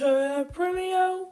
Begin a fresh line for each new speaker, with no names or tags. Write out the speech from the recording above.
to a premio.